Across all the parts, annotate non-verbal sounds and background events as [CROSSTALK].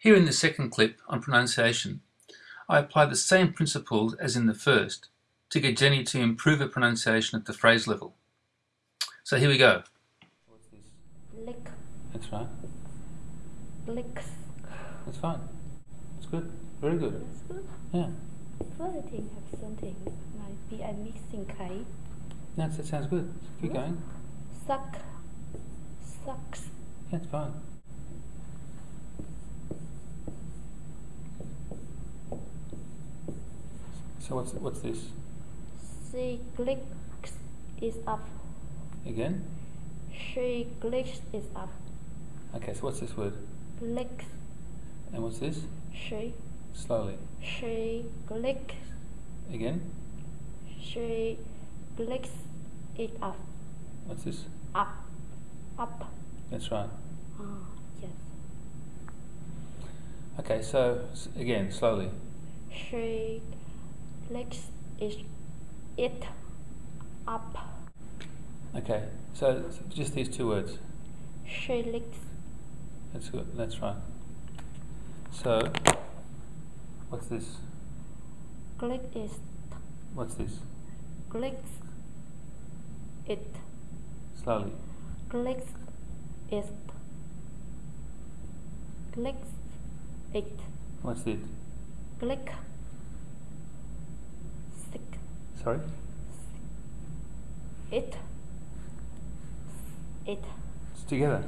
Here in the second clip on pronunciation, I apply the same principles as in the first to get Jenny to improve her pronunciation at the phrase level. So here we go. What's this? Lick. That's right. Licks. That's fine. It's good. Very good. That's good. Yeah. Thing have something might be a mixing K. That's, that sounds good. Keep going. Suck. Sucks. It's fine. So what's what's this? She clicks it up. Again? She clicks it up. Okay, so what's this word? Clicks. And what's this? She. Slowly. She clicks. Again? She clicks it up. What's this? Up. Up. That's right. Ah, yes. Okay, so again, slowly. She clicks it, it up. Okay, so just these two words. She licks. That's good. That's right. So, what's this? Click it. What's this? Clicks it. Slowly. Clicks it. Clicks it. What's it? Click. Stick. Sorry? It. It. It's together.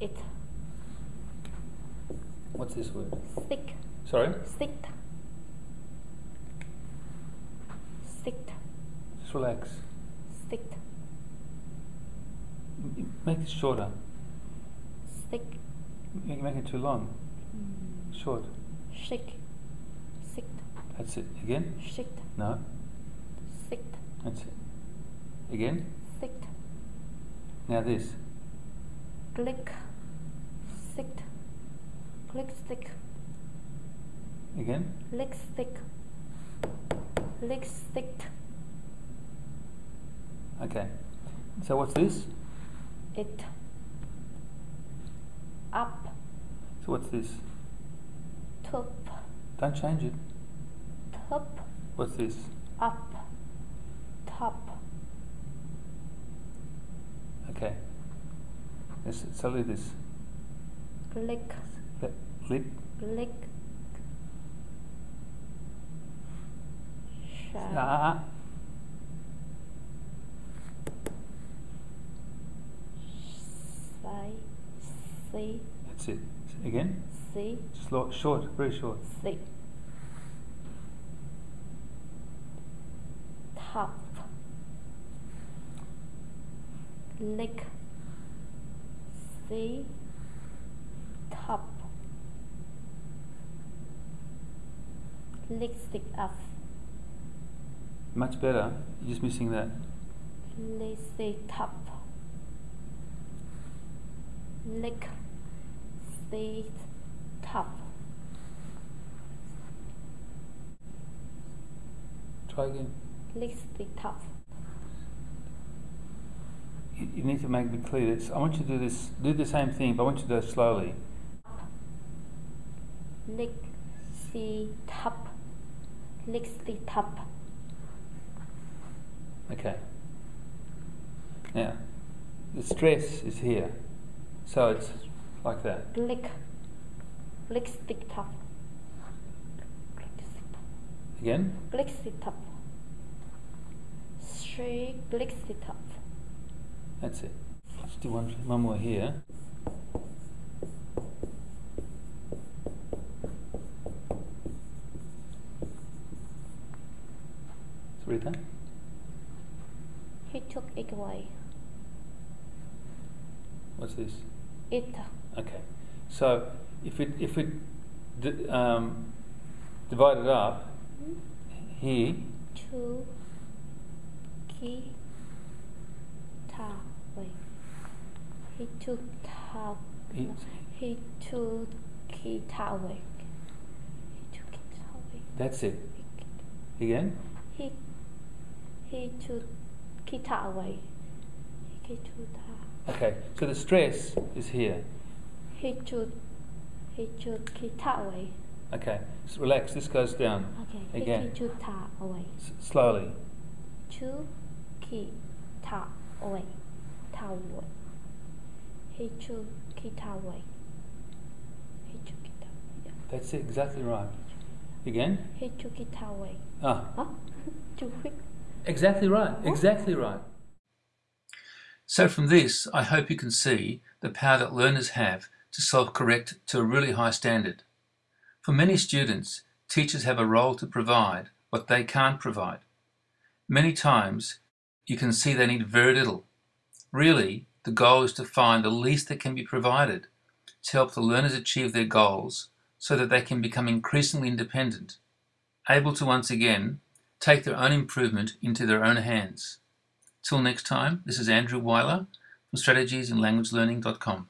It. What's this word? Stick. Sorry? Stick. Stick. Just relax. Stick. M- m- Make it shorter. Stick. Make, make it too long. Mm. Short. Shake. Stick. That's it. Again? Shake. No. That's it. Again? Stick. Now this. Click. Stick. Click stick. Again? Lick stick. Lick stick. Okay. So what's this? It. Up. So what's this? Top. Don't change it. Top. What's this? Up. Top. Okay. Let's slowly this. Click. Click. Ah. Say. See. That's it. Again? See. Slow, short, very short. See. Top. Lick. See. Top. Lick stick up. Much better. You're just missing that. Lick see top. Lick. See top. Try again. Lick see top. You, you need to make it clear. It's, I want you to do this. Do the same thing, but I want you to do it slowly. Lick see top. Lick see top. Okay. Now, the stress is here, so it's like that. Lick. Lick stick top. Again. Lick stick top. Three lick stick top. That's it. Let's do one, one more here. So read that. He took it away. What's this? It. Okay. So if it if it d- um, divide it up, he Two. Key. Ta. He took ta. he, He took ta away. He took it away. that's it. Again. He he took guitar away. He took. Okay. So the stress is here. He took He keep that away. Okay, so relax. This goes down. Okay. He Again. keep should that away. S- slowly. To keep that away. Away. He should keep that away. He should keep that yeah. That's it. Exactly right. Again. He should keep that away. Ah, [LAUGHS] Huh? Too quick. exactly right. Exactly right. So from this, I hope you can see the power that learners have to self-correct to a really high standard. For many students, teachers have a role to provide what they can't provide. Many times, you can see they need very little. Really, the goal is to find the least that can be provided to help the learners achieve their goals so that they can become increasingly independent, able to once again take their own improvement into their own hands. Till next time, this is Andrew Weiler from strategiesinlanguagelearning.com.